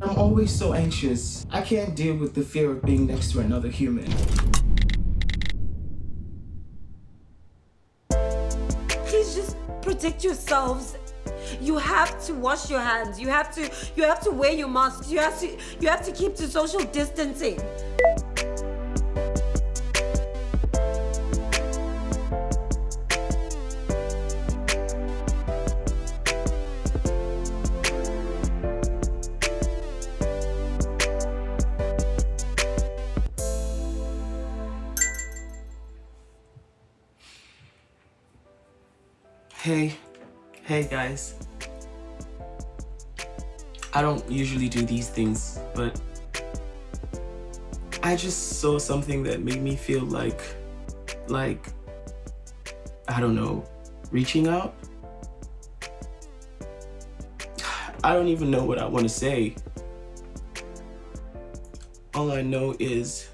I'm always so anxious. I can't deal with the fear of being next to another human. Please just protect yourselves. You have to wash your hands. You have to you have to wear your masks. You have to you have to keep to social distancing. Hey, hey guys. I don't usually do these things, but I just saw something that made me feel like, like, I don't know, reaching out? I don't even know what I want to say. All I know is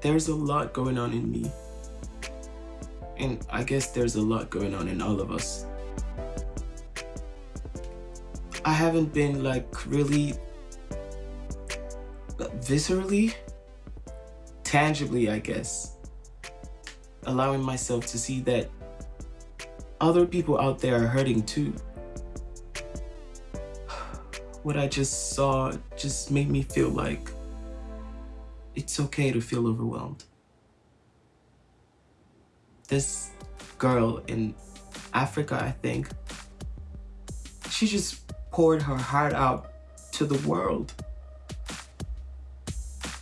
there's a lot going on in me. And I guess there's a lot going on in all of us. I haven't been like really uh, viscerally, tangibly, I guess, allowing myself to see that other people out there are hurting too. What I just saw just made me feel like it's okay to feel overwhelmed this girl in Africa, I think, she just poured her heart out to the world.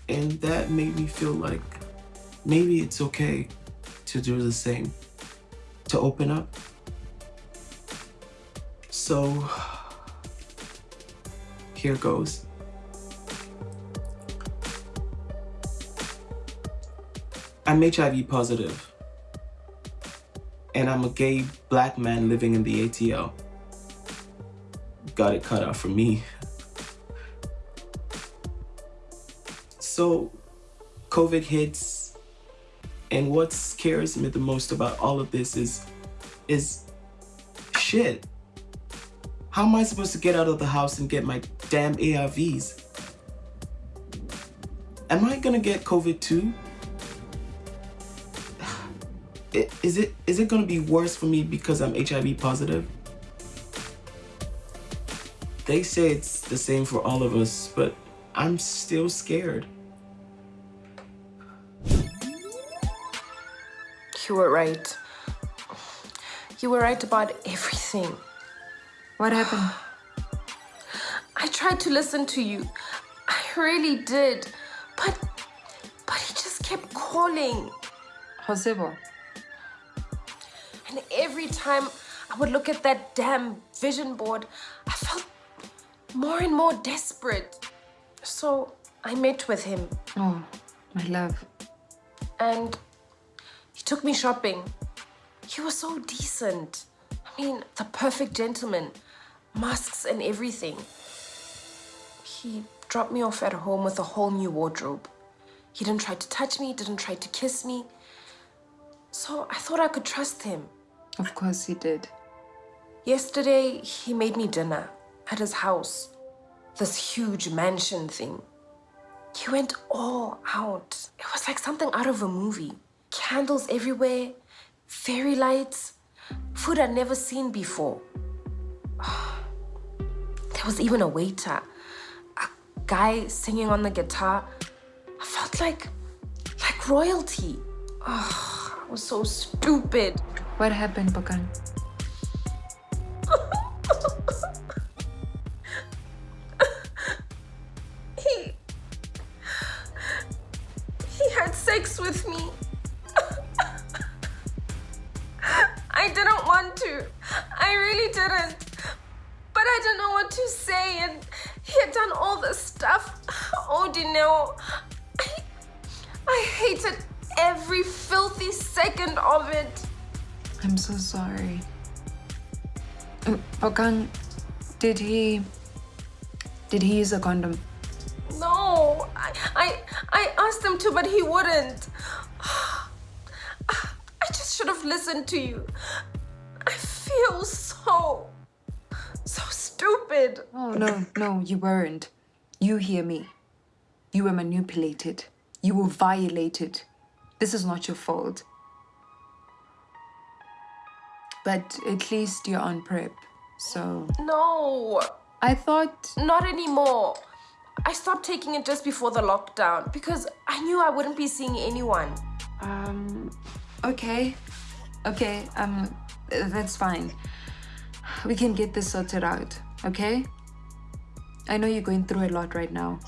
And that made me feel like maybe it's okay to do the same, to open up. So here goes. I'm HIV positive and I'm a gay black man living in the ATL. Got it cut out for me. So COVID hits and what scares me the most about all of this is, is shit. How am I supposed to get out of the house and get my damn ARVs? Am I gonna get COVID too? Is it is it gonna be worse for me because I'm HIV positive? They say it's the same for all of us, but I'm still scared. You were right. You were right about everything. What happened? I tried to listen to you. I really did. But, but he just kept calling. Josebo, and every time I would look at that damn vision board, I felt more and more desperate. So I met with him. Oh, my love. And he took me shopping. He was so decent. I mean, the perfect gentleman. Masks and everything. He dropped me off at home with a whole new wardrobe. He didn't try to touch me, didn't try to kiss me. So I thought I could trust him. Of course he did. Yesterday, he made me dinner at his house. This huge mansion thing. He went all out. It was like something out of a movie. Candles everywhere, fairy lights, food I'd never seen before. There was even a waiter, a guy singing on the guitar. I felt like, like royalty. Oh, I was so stupid. What happened, Bakan? he... He had sex with me. I didn't want to. I really didn't. But I didn't know what to say and he had done all this stuff. Oh, Dineo. I, I hated every filthy second of it. I'm so sorry. Bakan, uh, did he... Did he use a condom? No, I, I, I asked him to, but he wouldn't. I just should have listened to you. I feel so, so stupid. stupid. Oh, no, no, you weren't. You hear me. You were manipulated. You were violated. This is not your fault. But at least you're on PrEP. So No, I thought, not anymore. I stopped taking it just before the lockdown because I knew I wouldn't be seeing anyone. um, okay, okay, um, that's fine. We can get this sorted out, okay? I know you're going through a lot right now,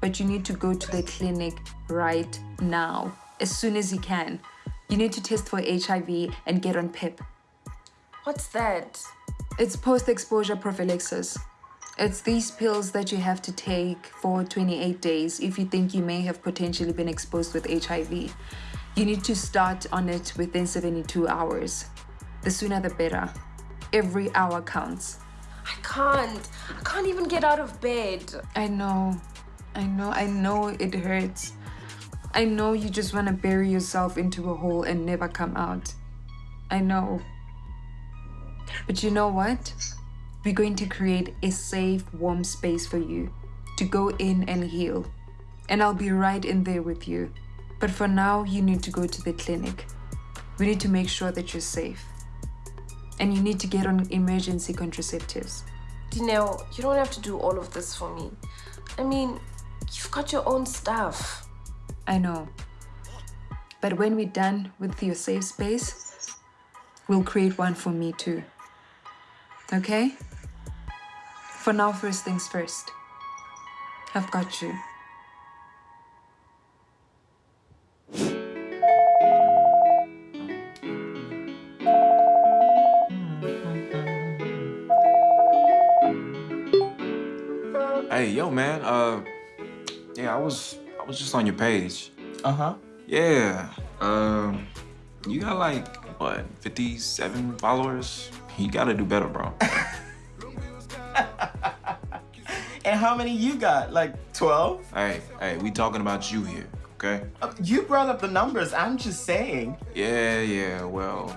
but you need to go to the clinic right now, as soon as you can. You need to test for HIV and get on PEP. What's that? It's post exposure prophylaxis. It's these pills that you have to take for 28 days if you think you may have potentially been exposed with HIV. You need to start on it within 72 hours. The sooner the better. Every hour counts. I can't. I can't even get out of bed. I know. I know. I know it hurts. I know you just want to bury yourself into a hole and never come out. I know. But you know what? We're going to create a safe, warm space for you to go in and heal. And I'll be right in there with you. But for now, you need to go to the clinic. We need to make sure that you're safe. And you need to get on emergency contraceptives. Dineo, you don't have to do all of this for me. I mean, you've got your own stuff. I know. But when we're done with your safe space, we'll create one for me too. Okay? For now, first things first. I've got you. Hey, yo, man. Uh, yeah, I was I was just on your page. Uh huh. Yeah. Um, you got like what, 57 followers? You gotta do better, bro. And how many you got? Like 12? hey, hey, we talking about you here, okay? Uh, You brought up the numbers. I'm just saying. Yeah, yeah. Well,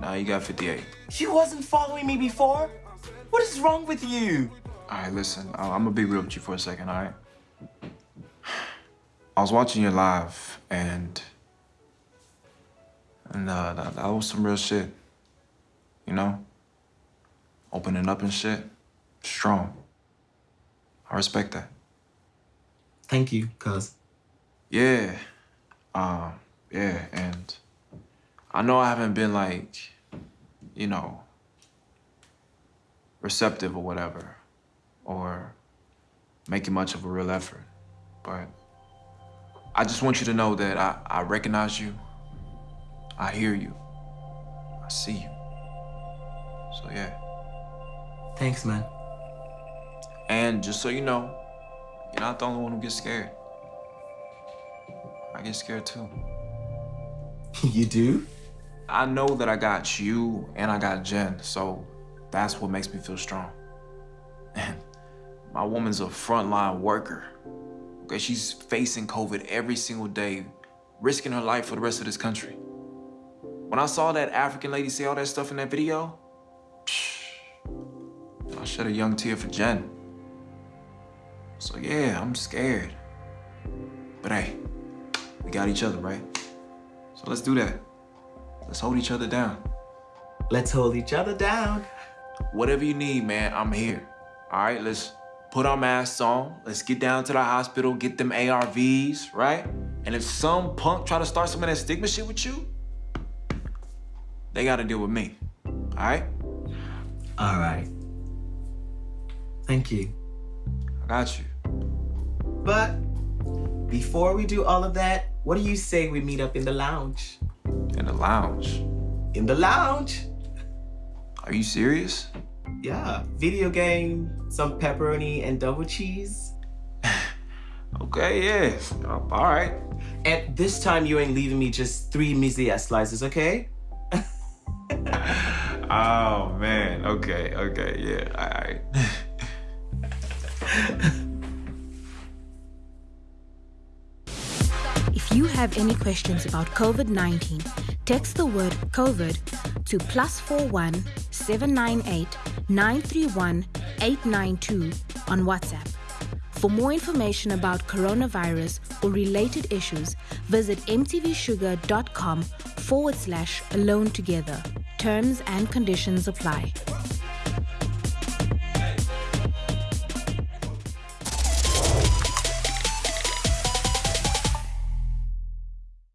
now you got 58. You wasn't following me before? What is wrong with you? All right, listen. I- I'm gonna be real with you for a second, all right? I was watching your live, and and uh, that, that was some real shit. You know, opening up and shit, strong. I respect that. Thank you, cuz. Yeah, um, yeah, and I know I haven't been like, you know, receptive or whatever, or making much of a real effort, but I just want you to know that I, I recognize you, I hear you, I see you. So yeah, Thanks, man. and just so you know, you're not the only one who gets scared. I get scared too. you do? I know that I got you and I got Jen, so that's what makes me feel strong. And my woman's a frontline worker. Okay, she's facing COVID every single day, risking her life for the rest of this country. When I saw that African lady say all that stuff in that video, I shed a young tear for Jen. So yeah, I'm scared. But hey, we got each other, right? So let's do that. Let's hold each other down. Let's hold each other down. Whatever you need, man, I'm here. All right, let's put our masks on. Let's get down to the hospital, get them ARVs, right? And if some punk try to start some of that stigma shit with you, they gotta deal with me. All right? All right. Thank you. I got you. But before we do all of that, what do you say we meet up in the lounge? In the lounge. In the lounge? Are you serious? Yeah, video game, some pepperoni and double cheese. Okay, yeah. Uh, All right. And this time you ain't leaving me just three measly ass slices, okay? Oh man. Okay. Okay. Yeah. All right. If you have any questions about COVID 19, text the word COVID to plus 41 798 931 892 on WhatsApp. For more information about coronavirus or related issues, visit mtvshuga.com forward slash alone together. Terms and conditions apply.